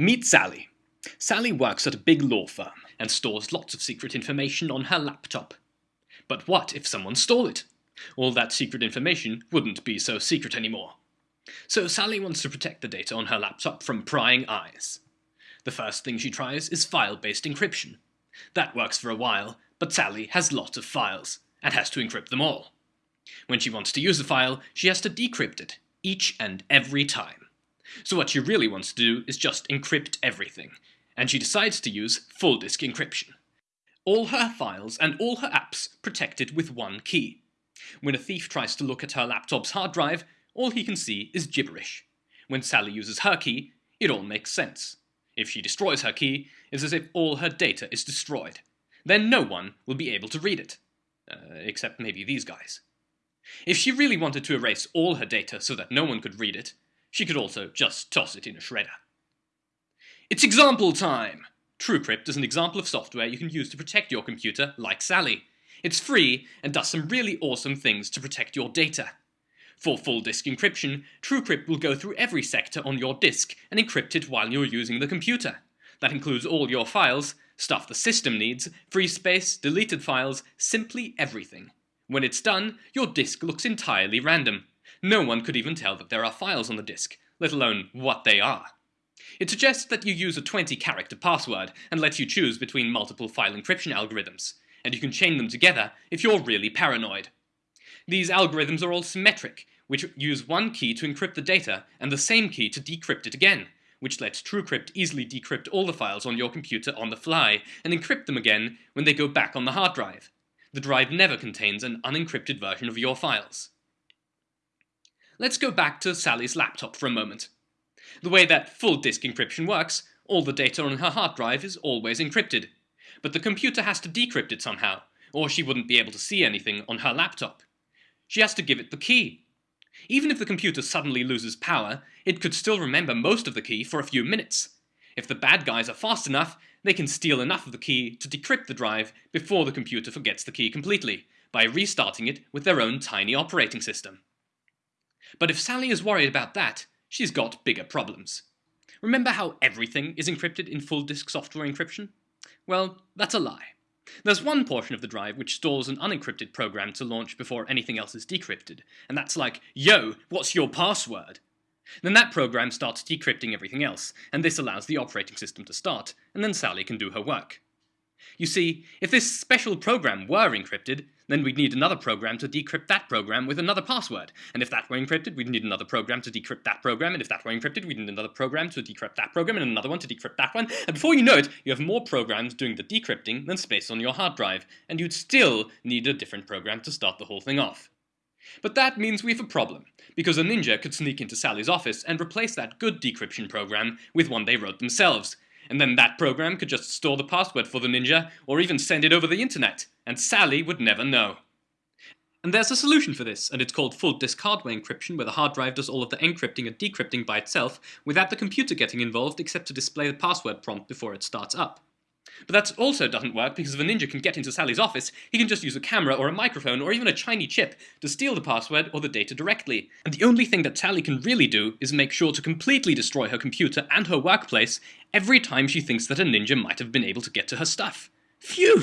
Meet Sally. Sally works at a big law firm and stores lots of secret information on her laptop. But what if someone stole it? All that secret information wouldn't be so secret anymore. So Sally wants to protect the data on her laptop from prying eyes. The first thing she tries is file-based encryption. That works for a while, but Sally has lots of files, and has to encrypt them all. When she wants to use a file, she has to decrypt it, each and every time. So what she really wants to do is just encrypt everything, and she decides to use full disk encryption. All her files and all her apps protected with one key. When a thief tries to look at her laptop's hard drive, all he can see is gibberish. When Sally uses her key, it all makes sense. If she destroys her key, it's as if all her data is destroyed. Then no one will be able to read it. Uh, except maybe these guys. If she really wanted to erase all her data so that no one could read it, she could also just toss it in a shredder. It's example time! TrueCrypt is an example of software you can use to protect your computer like Sally. It's free and does some really awesome things to protect your data. For full disk encryption, TrueCrypt will go through every sector on your disk and encrypt it while you're using the computer. That includes all your files, stuff the system needs, free space, deleted files, simply everything. When it's done, your disk looks entirely random. No one could even tell that there are files on the disk, let alone what they are. It suggests that you use a 20-character password and lets you choose between multiple file encryption algorithms, and you can chain them together if you're really paranoid. These algorithms are all symmetric, which use one key to encrypt the data and the same key to decrypt it again, which lets TrueCrypt easily decrypt all the files on your computer on the fly and encrypt them again when they go back on the hard drive. The drive never contains an unencrypted version of your files. Let's go back to Sally's laptop for a moment. The way that full disk encryption works, all the data on her hard drive is always encrypted. But the computer has to decrypt it somehow, or she wouldn't be able to see anything on her laptop. She has to give it the key, even if the computer suddenly loses power, it could still remember most of the key for a few minutes. If the bad guys are fast enough, they can steal enough of the key to decrypt the drive before the computer forgets the key completely, by restarting it with their own tiny operating system. But if Sally is worried about that, she's got bigger problems. Remember how everything is encrypted in full disk software encryption? Well, that's a lie. There's one portion of the drive which stores an unencrypted program to launch before anything else is decrypted, and that's like, yo, what's your password? Then that program starts decrypting everything else, and this allows the operating system to start, and then Sally can do her work. You see, if this special program were encrypted, then we'd need another program to decrypt that program with another password. And if that were encrypted, we'd need another program to decrypt that program. And if that were encrypted, we'd need another program to decrypt that program and another one to decrypt that one. And before you know it, you have more programs doing the decrypting than space on your hard drive. And you'd still need a different program to start the whole thing off. But that means we have a problem, because a ninja could sneak into Sally's office and replace that good decryption program with one they wrote themselves, and then that program could just store the password for the ninja, or even send it over the internet, and Sally would never know. And there's a solution for this, and it's called full disk hardware encryption, where the hard drive does all of the encrypting and decrypting by itself, without the computer getting involved except to display the password prompt before it starts up. But that also doesn't work because if a ninja can get into Sally's office, he can just use a camera or a microphone or even a shiny chip to steal the password or the data directly. And the only thing that Sally can really do is make sure to completely destroy her computer and her workplace every time she thinks that a ninja might have been able to get to her stuff. Phew!